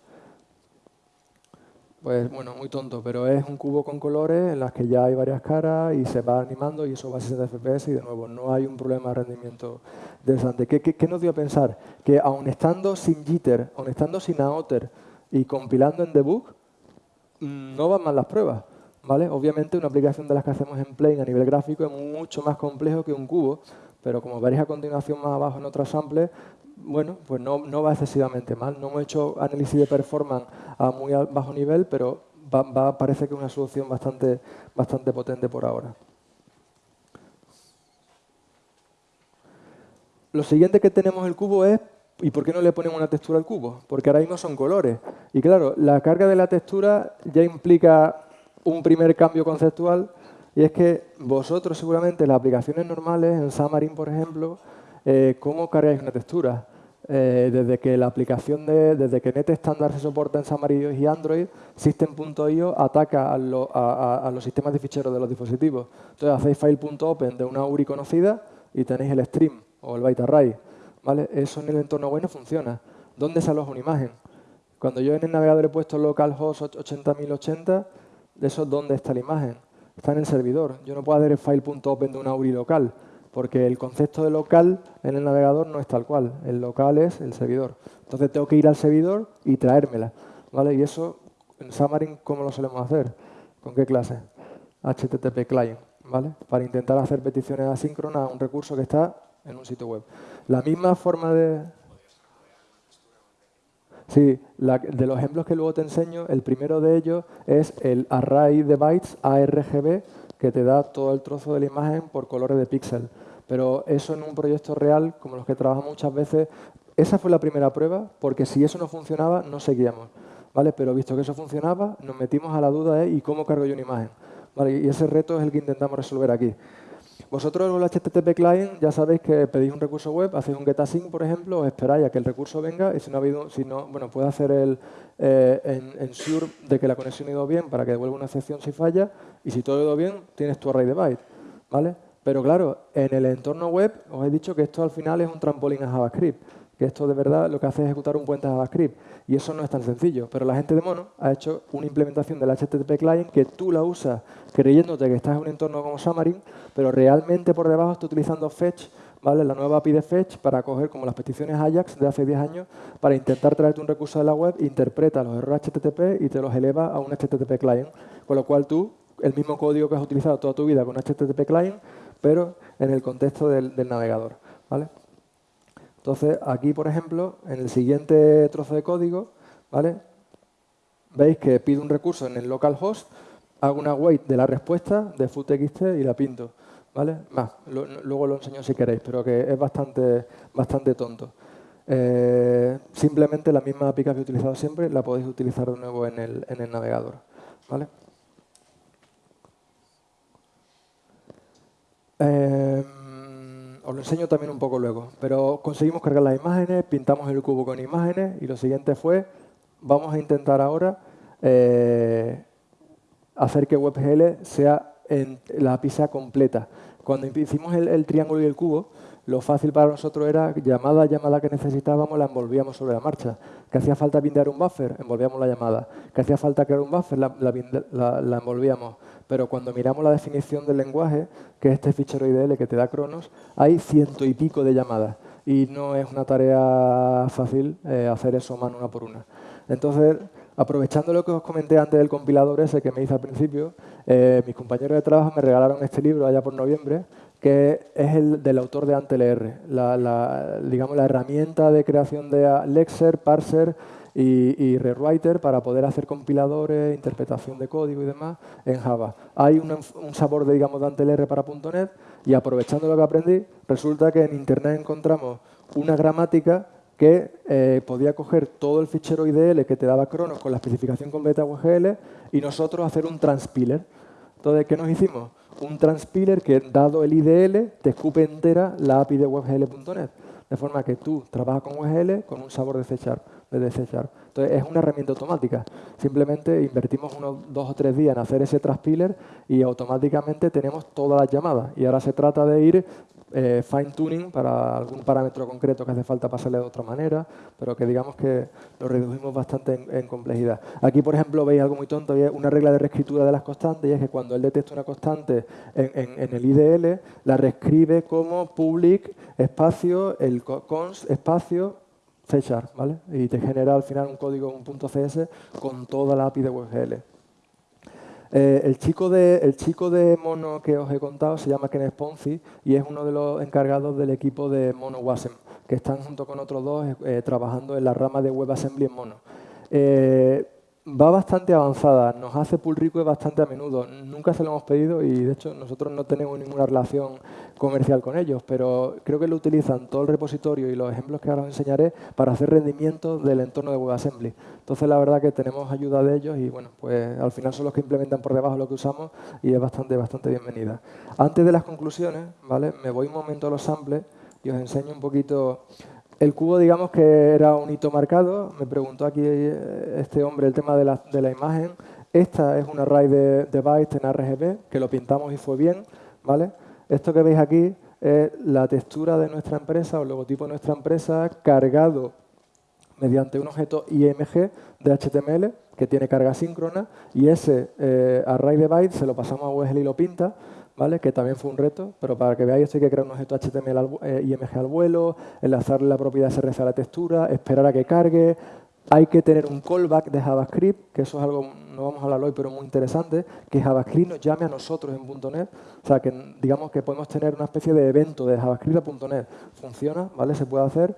Pues bueno, muy tonto, pero es un cubo con colores en las que ya hay varias caras y se va animando y eso va a 60 FPS y de nuevo no hay un problema de rendimiento interesante. ¿Qué, qué, nos dio a pensar? Que aun estando sin jitter, aun estando sin aotter y compilando en debug, mm, no van mal las pruebas. ¿vale? Obviamente una aplicación de las que hacemos en Plane a nivel gráfico es mucho más complejo que un cubo, pero como veréis a continuación más abajo en otro sample, bueno, pues no, no, va excesivamente mal. No hemos hecho análisis de performance a muy bajo nivel, pero parece que es una solución bastante, bastante potente por ahora. Lo siguiente que tenemos el cubo es, ¿y por qué no le ponemos una textura al cubo? Porque ahora mismo son colores. Y claro, la carga de la textura ya implica un primer cambio conceptual, y es que vosotros seguramente en las aplicaciones normales, en Xamarin, por ejemplo, eh, ¿cómo cargáis una textura? Eh, desde que la aplicación de, desde que Net se soporta en Xamarin y Android, System.io ataca a, los sistemas de ficheros de los dispositivos. Entonces hacéis file.open de una URI conocida y tenéis el stream o el byte array. ¿vale? Eso en el entorno web no funciona. ¿Dónde se aloja una imagen? Cuando yo en el navegador he puesto localhost 80.080, eso es dónde está la imagen. Está en el servidor. Yo no puedo hacer file.open de una URI local porque el concepto de local en el navegador no es tal cual. El local es el servidor. Entonces tengo que ir al servidor y traérmela. ¿vale? Y eso en Xamarin, ¿cómo lo solemos hacer? ¿Con qué clase? HTTP client, ¿vale? Para intentar hacer peticiones asíncronas a un recurso que está en un sitio web. La misma forma de... Sí, de los ejemplos que luego te enseño, el primero de ellos es el array de bytes ARGB, que te da todo el trozo de la imagen por colores de píxel. Pero eso en un proyecto real, como los que trabajamos muchas veces, esa fue la primera prueba, porque si eso no funcionaba, no seguíamos. ¿vale? Pero visto que eso funcionaba, nos metimos a la duda de ¿y cómo cargo yo una imagen? Y ese reto es el que intentamos resolver aquí. Vosotros con el HTTP client ya sabéis que pedís un recurso web, hacéis un getAsync, por ejemplo, os esperáis a que el recurso venga y si no ha habido, si no, bueno, puede hacer el eh, ensure de que la conexión ha ido bien para que devuelva una excepción si falla y si todo ha ido bien, tienes tu array de bytes, ¿vale? Pero claro, en el entorno web os he dicho que esto al final es un trampolín a JavaScript que esto de verdad lo que hace es ejecutar un puente JavaScript. Y eso no es tan sencillo. Pero la gente de Mono ha hecho una implementación del HTTP client que tú la usas creyéndote que estás en un entorno como Xamarin, pero realmente por debajo está utilizando Fetch, ¿vale? la nueva API de Fetch, para coger como las peticiones Ajax de hace 10 años, para intentar traerte un recurso de la web, interpreta los errores HTTP y te los eleva a un HTTP client. Con lo cual tú, el mismo código que has utilizado toda tu vida con HTTP client, pero en el contexto del, del navegador. ¿vale? Entonces, aquí, por ejemplo, en el siguiente trozo de código, ¿vale? veis que pido un recurso en el localhost, hago una wait de la respuesta de foodtxt y la pinto. ¿vale? Luego lo enseño si queréis, pero que es bastante, bastante tonto. Eh, simplemente la misma API que habéis utilizado siempre la podéis utilizar de nuevo en el, en el navegador. ¿vale? Eh, os lo enseño también un poco luego. Pero conseguimos cargar las imágenes, pintamos el cubo con imágenes y lo siguiente fue, vamos a intentar ahora eh, hacer que WebGL sea en, la API sea completa. Cuando hicimos el, triángulo y el cubo, lo fácil para nosotros era llamada, llamada que necesitábamos, la envolvíamos sobre la marcha. Que hacía falta bindear un buffer, envolvíamos la llamada. Que hacía falta crear un buffer, la envolvíamos pero cuando miramos la definición del lenguaje, que es este fichero IDL que te da Cronos, hay ciento y pico de llamadas y no es una tarea fácil eh, hacer eso mano una por una. Entonces, aprovechando lo que os comenté antes del compilador ese que me hice al principio, eh, mis compañeros de trabajo me regalaron este libro allá por noviembre, que es el del autor de AntelR, la, digamos, la herramienta de creación de Lexer, Parser y, rewriter para poder hacer compiladores, interpretación de código y demás en Java. Hay un, sabor de, digamos, de R para .NET y aprovechando lo que aprendí, resulta que en Internet encontramos una gramática que eh, podía coger todo el fichero IDL que te daba Cronos con la especificación completa WGL y nosotros hacer un transpiler. Entonces, ¿qué nos hicimos? Un transpiler que, dado el IDL, te escupe entera la API de WebGL.net. De forma que tú trabajas con WebGL con un sabor de C de C Entonces, es una herramienta automática. Simplemente invertimos unos dos o tres días en hacer ese transpiler y automáticamente tenemos todas las llamadas. Y ahora se trata de ir eh, fine tuning para algún parámetro concreto que hace falta pasarle de otra manera, pero que digamos que lo reducimos bastante en, complejidad. Aquí, por ejemplo, veis algo muy tonto, es una regla de reescritura de las constantes, y es que cuando él detecta una constante en, en el IDL, la reescribe como public espacio, el const espacio, C ¿vale? Y te genera al final un código, un .cs con toda la API de WebGL. Eh, el, chico de, el chico de Mono que os he contado se llama Ken Ponzi y es uno de los encargados del equipo de Mono Wasm, que están junto con otros dos eh, trabajando en la rama de WebAssembly en Mono. Eh, va bastante avanzada, nos hace pull request bastante a menudo. Nunca se lo hemos pedido y de hecho nosotros no tenemos ninguna relación comercial con ellos, pero creo que lo utilizan todo el repositorio y los ejemplos que ahora os enseñaré para hacer rendimiento del entorno de WebAssembly. Entonces la verdad que tenemos ayuda de ellos y bueno, pues al final son los que implementan por debajo lo que usamos y es bastante, bastante bienvenida. Antes de las conclusiones, ¿vale? me voy un momento a los samples y os enseño un poquito el cubo, digamos que era un hito marcado. Me preguntó aquí eh, este hombre el tema de la, imagen. Esta es un array de, bytes en RGB, que lo pintamos y fue bien. ¿vale? Esto que veis aquí es la textura de nuestra empresa o el logotipo de nuestra empresa cargado mediante un objeto IMG de HTML que tiene carga síncrona y ese eh, array de bytes se lo pasamos a WSL y lo pinta que también fue un reto, pero para que veáis hay que crear un objeto HTML al, eh, IMG al vuelo, enlazarle la propiedad SRC a la textura, esperar a que cargue, hay que tener un callback de JavaScript, que eso es algo, no vamos a hablar hoy, pero muy interesante, que JavaScript nos llame a nosotros en .NET, o sea, que digamos que podemos tener una especie de evento de JavaScript a .NET. Funciona, ¿vale? Se puede hacer.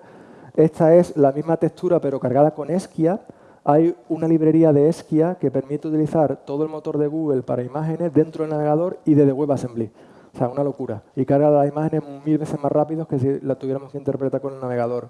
Esta es la misma textura, pero cargada con Esquia, hay una librería de Esquia que permite utilizar todo el motor de Google para imágenes dentro del navegador y desde WebAssembly. O sea, una locura. Y carga las imágenes mil veces más rápido que si la tuviéramos que interpretar con el navegador.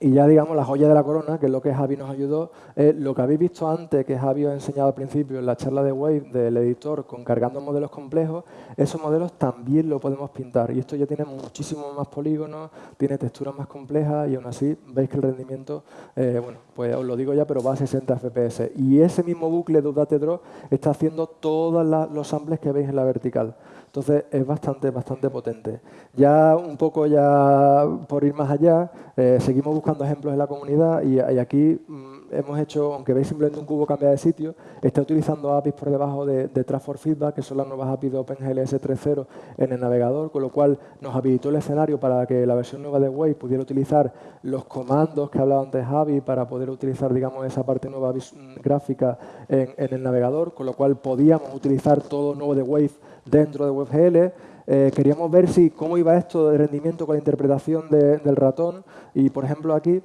Y ya, digamos, la joya de la corona, que es lo que Javi nos ayudó, es lo que habéis visto antes, que Javi os ha enseñado al principio en la charla de Wave del editor con cargando modelos complejos, esos modelos también lo podemos pintar. Y esto ya tiene muchísimos más polígonos, tiene texturas más complejas y aún así veis que el rendimiento, eh, bueno, pues os lo digo ya, pero va a 60 FPS. Y ese mismo bucle de Udate Draw está haciendo todos los samples que veis en la vertical. Entonces es bastante, bastante potente. Ya un poco ya por ir más allá, eh, seguimos buscando ejemplos en la comunidad y, aquí mm, hemos hecho, aunque veis simplemente un cubo cambia de sitio, está utilizando APIs por debajo de, de Transform Feedback, que son las nuevas APIs de OpenGLS 3.0 en el navegador, con lo cual nos habilitó el escenario para que la versión nueva de Wave pudiera utilizar los comandos que hablaba antes Javi para poder utilizar, digamos, esa parte nueva mm, gráfica en, en el navegador, con lo cual podíamos utilizar todo nuevo de Wave dentro de WebGL. Eh, queríamos ver si cómo iba esto de rendimiento con la interpretación del ratón. Y, por ejemplo, aquí,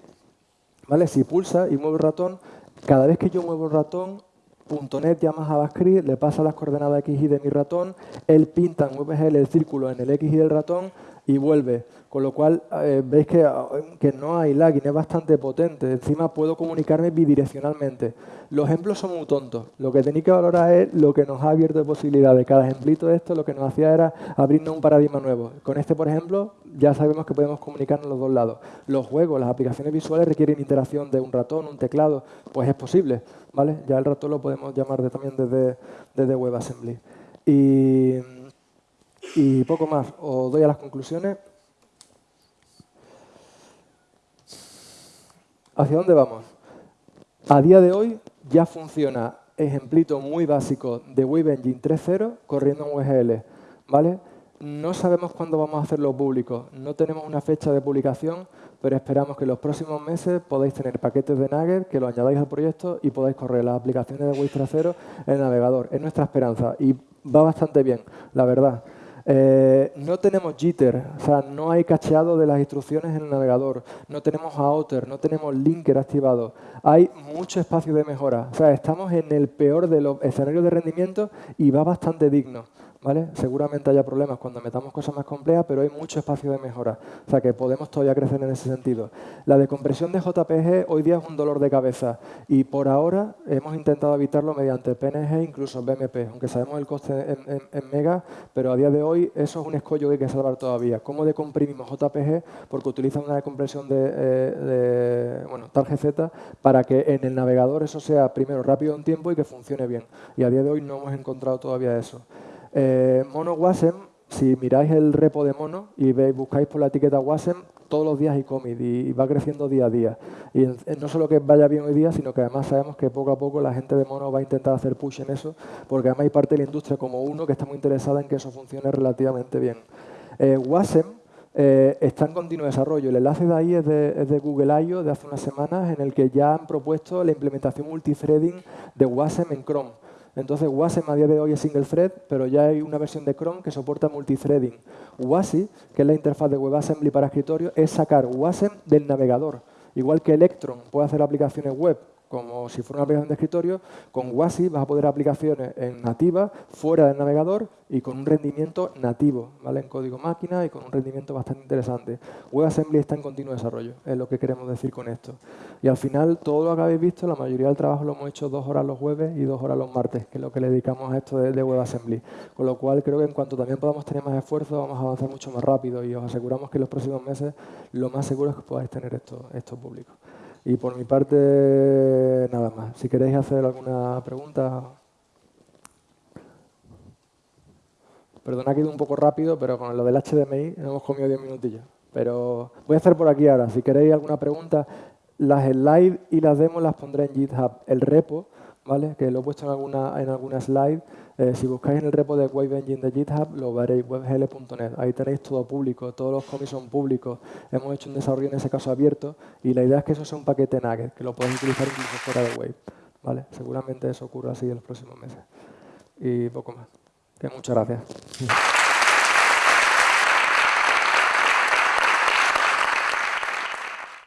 ¿vale? si pulsa y mueve el ratón, cada vez que yo muevo el ratón, .NET llama JavaScript, le pasa las coordenadas X y de mi ratón, él pinta en WebGL el círculo en el X y del ratón y vuelve. Con lo cual, eh, veis que, que, no hay lagging, es bastante potente. Encima puedo comunicarme bidireccionalmente. Los ejemplos son muy tontos. Lo que tenéis que valorar es lo que nos ha abierto de posibilidades. Cada ejemplito de esto lo que nos hacía era abrirnos un paradigma nuevo. Con este, por ejemplo, ya sabemos que podemos comunicarnos los dos lados. Los juegos, las aplicaciones visuales requieren interacción de un ratón, un teclado. Pues es posible. ¿vale? Ya el ratón lo podemos llamar también desde, desde WebAssembly. Y poco más. Os doy a las conclusiones. ¿Hacia dónde vamos? A día de hoy ya funciona ejemplito muy básico de Wave Engine 3.0 corriendo en WGL. ¿vale? No sabemos cuándo vamos a hacerlo público. No tenemos una fecha de publicación, pero esperamos que en los próximos meses podáis tener paquetes de Nugget, que lo añadáis al proyecto y podáis correr las aplicaciones de Wave 3.0 en el navegador. Es nuestra esperanza y va bastante bien, la verdad. Eh, no tenemos jitter, o sea, no hay cacheado de las instrucciones en el navegador, no tenemos outer, no tenemos linker activado. Hay mucho espacio de mejora. O sea, estamos en el peor de los escenarios de rendimiento y va bastante digno. Seguramente haya problemas cuando metamos cosas más complejas, pero hay mucho espacio de mejora. O sea que podemos todavía crecer en ese sentido. La decompresión de JPG hoy día es un dolor de cabeza y por ahora hemos intentado evitarlo mediante PNG, incluso BMP, aunque sabemos el coste en, mega, pero a día de hoy eso es un escollo que hay que salvar todavía. ¿Cómo decomprimimos JPG? Porque utilizan una decompresión de, eh, de bueno, GZ para que en el navegador eso sea primero rápido en tiempo y que funcione bien. Y a día de hoy no hemos encontrado todavía eso. Eh, mono Wasm, si miráis el repo de Mono y veis, buscáis por la etiqueta Wasm, todos los días hay commit y, va creciendo día a día. Y no solo que vaya bien hoy día, sino que además sabemos que poco a poco la gente de Mono va a intentar hacer push en eso, porque además hay parte de la industria como uno que está muy interesada en que eso funcione relativamente bien. Eh, Wasm eh, está en continuo desarrollo. El enlace de ahí es de, es de, Google I.O. de hace unas semanas, en el que ya han propuesto la implementación multithreading de Wasm en Chrome. Entonces Wasm a día de hoy es single thread, pero ya hay una versión de Chrome que soporta multithreading. WASI, que es la interfaz de WebAssembly para escritorio, es sacar Wasm del navegador. Igual que Electron puede hacer aplicaciones web como si fuera una aplicación de escritorio, con WASI vas a poder aplicaciones en nativa, fuera del navegador y con un rendimiento nativo, ¿vale? en código máquina y con un rendimiento bastante interesante. WebAssembly está en continuo desarrollo, es lo que queremos decir con esto. Y al final, todo lo que habéis visto, la mayoría del trabajo lo hemos hecho dos horas los jueves y dos horas los martes, que es lo que le dedicamos a esto de, WebAssembly. Con lo cual, creo que en cuanto también podamos tener más esfuerzo, vamos a avanzar mucho más rápido y os aseguramos que en los próximos meses lo más seguro es que podáis tener esto, esto público. Y por mi parte, nada más. Si queréis hacer alguna pregunta... Perdona que he ido un poco rápido, pero con lo del HDMI hemos comido 10 minutillos. Pero voy a hacer por aquí ahora. Si queréis alguna pregunta, las slides y las demos las pondré en GitHub. El repo ¿vale? que lo he puesto en alguna, en alguna slide. Eh, si buscáis en el repo de Wave Engine de GitHub, lo veréis, webgl.net. Ahí tenéis todo público, todos los commits son públicos. Hemos hecho un desarrollo en ese caso abierto y la idea es que eso sea un paquete Nugget, que lo podéis utilizar incluso fuera de Wave. ¿vale? Seguramente eso ocurra así en los próximos meses. Y poco más. muchas gracias.